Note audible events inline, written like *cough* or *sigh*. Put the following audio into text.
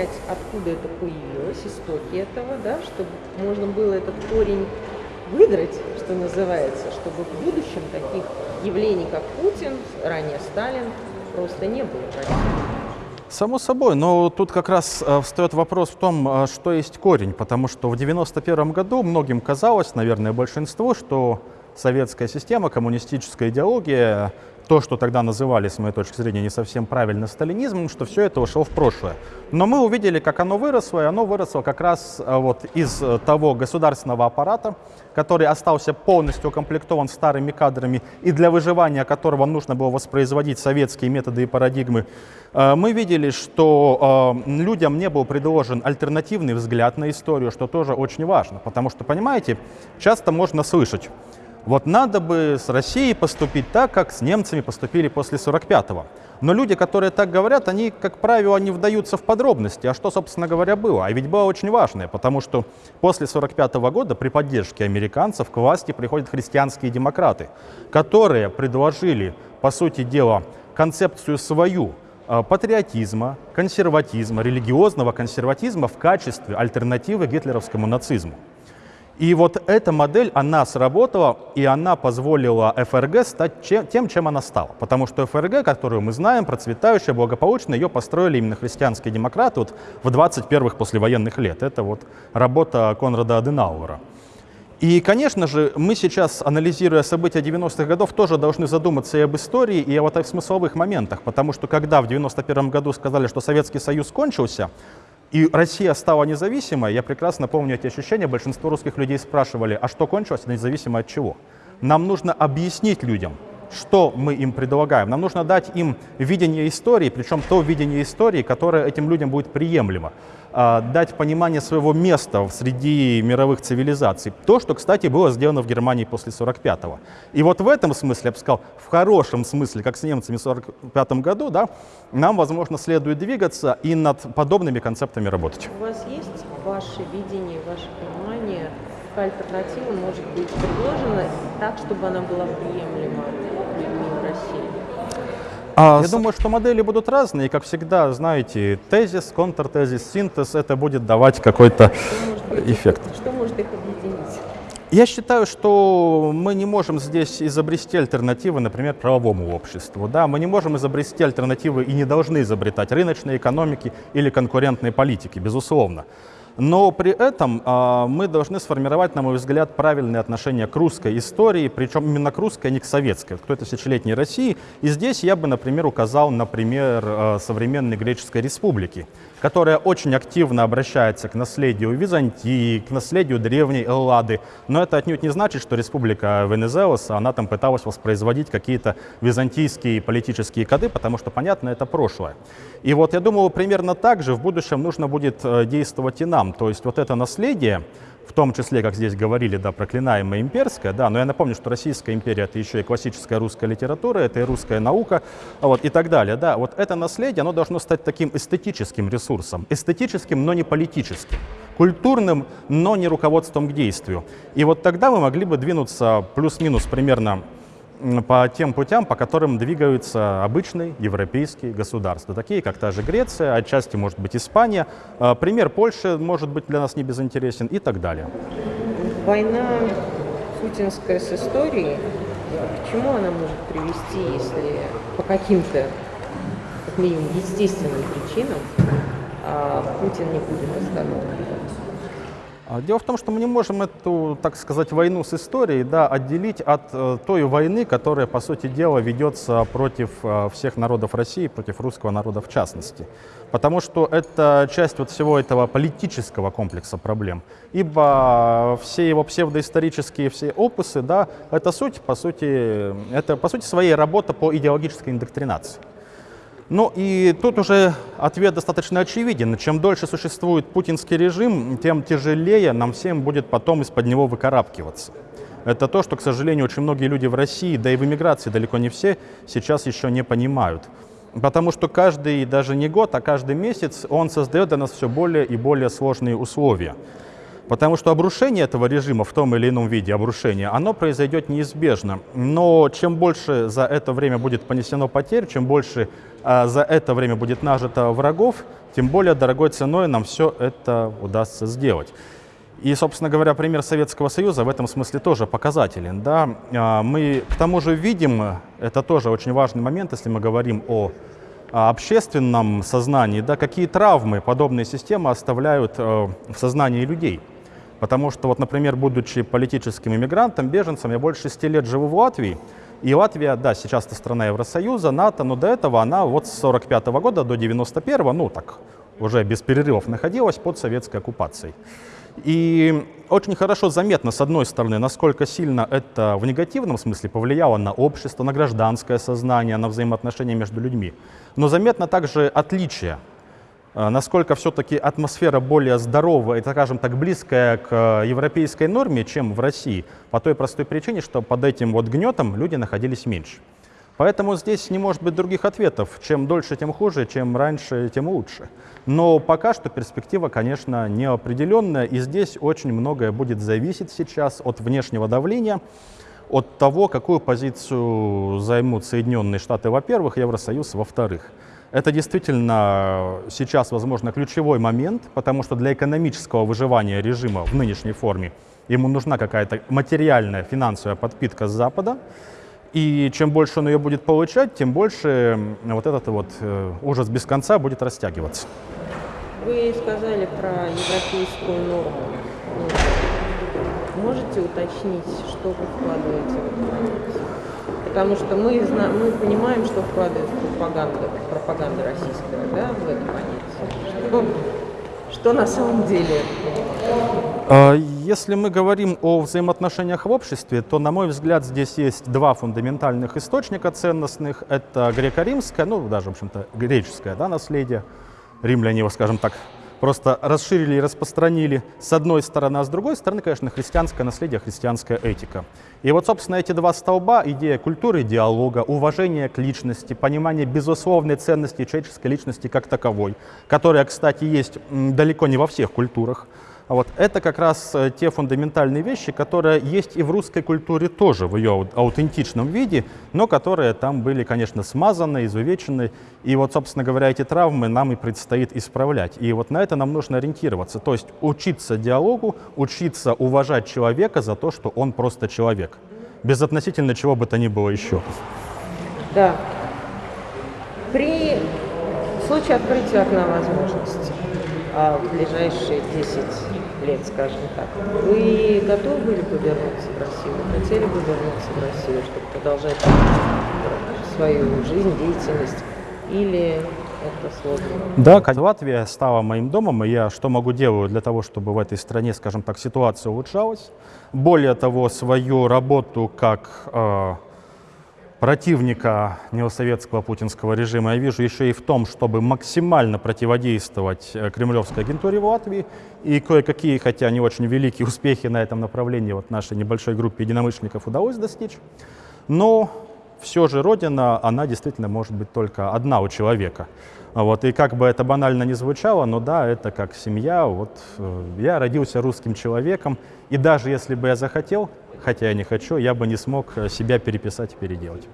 понять, откуда это появилось, истоки этого, да, чтобы можно было этот корень выдрать, что называется, чтобы в будущем таких явлений, как Путин, ранее Сталин, просто не было. Само собой, но тут как раз э, встает вопрос в том, э, что есть корень, потому что в 91 году многим казалось, наверное, большинству, что советская система, коммунистическая идеология то, что тогда называли, с моей точки зрения, не совсем правильно сталинизмом, что все это ушло в прошлое. Но мы увидели, как оно выросло, и оно выросло как раз э, вот из э, того государственного аппарата, который остался полностью укомплектован старыми кадрами и для выживания которого нужно было воспроизводить советские методы и парадигмы. Э, мы видели, что людям не был предложен альтернативный взгляд на историю, что тоже очень важно, потому что, понимаете, часто можно слышать, вот надо бы с Россией поступить так, как с немцами поступили после 45-го. Но люди, которые так говорят, они, как правило, не вдаются в подробности, а что, собственно говоря, было. А ведь было очень важное, потому что после 45 -го года при поддержке американцев к власти приходят христианские демократы, которые предложили, по сути дела, концепцию свою э, патриотизма, консерватизма, религиозного консерватизма в качестве альтернативы гитлеровскому нацизму. И вот эта модель, она сработала, и она позволила ФРГ стать чем, тем, чем она стала. Потому что ФРГ, которую мы знаем, процветающая, благополучная, ее построили именно христианские демократы вот в 21-х послевоенных лет. Это вот работа Конрада Аденауэра. И, конечно же, мы сейчас, анализируя события 90-х годов, тоже должны задуматься и об истории, и о вот смысловых моментах, потому что когда в 91 году сказали, что Советский Союз кончился, и Россия стала независимой, я прекрасно помню эти ощущения, большинство русских людей спрашивали, а что кончилось, независимо от чего? Нам нужно объяснить людям, что мы им предлагаем. Нам нужно дать им видение истории, причем то видение истории, которое этим людям будет приемлемо. А, дать понимание своего места среди мировых цивилизаций. То, что, кстати, было сделано в Германии после 45-го. И вот в этом смысле, я бы сказал, в хорошем смысле, как с немцами в 45 году, да, нам, возможно, следует двигаться и над подобными концептами работать. У вас есть ваше видение, ваше понимание, какая альтернатива может быть предложена так, чтобы она была приемлема? А, Я с... думаю, что модели будут разные. Как всегда, знаете, тезис, контртезис, синтез, это будет давать какой-то эффект. Что может их объединить? Я считаю, что мы не можем здесь изобрести альтернативы, например, правовому обществу. Да? Мы не можем изобрести альтернативы и не должны изобретать рыночной экономики или конкурентной политики, безусловно. Но при этом э, мы должны сформировать, на мой взгляд, правильное отношение к русской истории, причем именно к русской, а не к советской, к той тысячелетней России. И здесь я бы, например, указал, например, э, современной Греческой Республики, которая очень активно обращается к наследию Византии, к наследию древней Эллады. Но это отнюдь не значит, что Республика Венезелос, она там пыталась воспроизводить какие-то византийские политические коды, потому что, понятно, это прошлое. И вот я думаю, примерно так же в будущем нужно будет э, действовать и нам. То есть вот это наследие, в том числе, как здесь говорили, да, проклинаемая имперская, да, но я напомню, что Российская империя это еще и классическая русская литература, это и русская наука, вот, и так далее, да, вот это наследие, оно должно стать таким эстетическим ресурсом, эстетическим, но не политическим, культурным, но не руководством к действию. И вот тогда мы могли бы двинуться плюс-минус примерно по тем путям, по которым двигаются обычные европейские государства, такие как та же Греция, отчасти может быть Испания. А, пример Польши может быть для нас не безинтересен и так далее. Война путинская с историей, к чему она может привести, если по каким-то, как минимум, естественным причинам а, Путин не будет остановлен? А, дело в том, что мы не можем эту, так сказать, войну с историей да, отделить от э, той войны, которая, по сути дела, ведется против э, всех народов России, против русского народа в частности. Потому что это часть вот всего этого политического комплекса проблем. Ибо все его псевдоисторические все опусы, да, это суть, по сути, это, по сути, своей работа по идеологической индоктринации. Ну и тут уже ответ достаточно очевиден. Чем дольше существует путинский режим, тем тяжелее нам всем будет потом из-под него выкарабкиваться. Это то, что, к сожалению, очень многие люди в России, да и в эмиграции далеко не все, сейчас еще не понимают. Потому что каждый, даже не год, а каждый месяц он создает для нас все более и более сложные условия. Потому что обрушение этого режима в том или ином виде обрушения, оно произойдет неизбежно. Но чем больше за это время будет понесено потерь, чем больше а, за это время будет нажито врагов, тем более дорогой ценой нам все это удастся сделать. И, собственно говоря, пример Советского Союза в этом смысле тоже показателен. Да? А, мы к тому же видим, это тоже очень важный момент, если мы говорим о общественном сознании, да, какие травмы подобные системы оставляют э, в сознании людей. Потому что, вот, например, будучи политическим иммигрантом, беженцем, я больше шести лет живу в Латвии. И Латвия, да, сейчас это страна Евросоюза, НАТО, но до этого она вот с 45 -го года до 91 го ну так, уже без перерывов находилась под советской оккупацией. И очень хорошо заметно, с одной стороны, насколько сильно это в негативном смысле повлияло на общество, на гражданское сознание, на взаимоотношения между людьми. Но заметно также отличие насколько все-таки атмосфера более здоровая и, скажем так, близкая к э, европейской норме, чем в России, по той простой причине, что под этим вот гнетом люди находились меньше. Поэтому здесь не может быть других ответов. Чем дольше, тем хуже, чем раньше, тем лучше. Но пока что перспектива, конечно, неопределенная, и здесь очень многое будет зависеть сейчас от внешнего давления, от того, какую позицию займут Соединенные Штаты, во-первых, Евросоюз, во-вторых. Это действительно сейчас, возможно, ключевой момент, потому что для экономического выживания режима в нынешней форме ему нужна какая-то материальная финансовая подпитка с Запада. И чем больше он ее будет получать, тем больше вот этот вот э, ужас без конца будет растягиваться. Вы сказали про европейскую норму. Можете уточнить, что вы вкладываете в это? Потому что мы, мы понимаем, что вкладывает пропаганда, пропаганда российская да, в это понятие. Что, что на самом деле? А, если мы говорим о взаимоотношениях в обществе, то, на мой взгляд, здесь есть два фундаментальных источника ценностных. Это греко-римское, ну, даже, в общем-то, греческое да, наследие. Римляне его, скажем так, просто расширили и распространили с одной стороны, а с другой стороны, конечно, христианское наследие, христианская этика. И вот, собственно, эти два столба, идея культуры диалога, уважение к личности, понимание безусловной ценности человеческой личности как таковой, которая, кстати, есть далеко не во всех культурах, вот. Это как раз э, те фундаментальные вещи, которые есть и в русской культуре тоже в ее аутентичном виде, но которые там были, конечно, смазаны, изувечены. И вот, собственно говоря, эти травмы нам и предстоит исправлять. И вот на это нам нужно ориентироваться. То есть учиться диалогу, учиться уважать человека за то, что он просто человек. Без относительно чего бы то ни было еще. Да. При случае открытия окна возможностей а в ближайшие 10 лет, скажем так. Вы готовы были бы вернуться в Россию? Вы хотели бы вернуться в Россию, чтобы продолжать свою жизнь, деятельность? Или это сложно? Да, Латвия стала моим домом, и я что могу делать для того, чтобы в этой стране, скажем так, ситуация улучшалась. Более того, свою работу как э, противника неосоветского путинского режима я вижу еще и в том, чтобы максимально противодействовать э, кремлевской агентуре в Латвии. И кое-какие, хотя не очень великие *laughs* успехи на этом направлении вот нашей небольшой группе единомышленников удалось достичь. Но все же Родина, она действительно может быть только одна у человека. Вот, и как бы это банально не звучало, но да, это как семья. Вот, э, я родился русским человеком, и даже если бы я захотел, хотя я не хочу, я бы не смог э, себя переписать и переделать.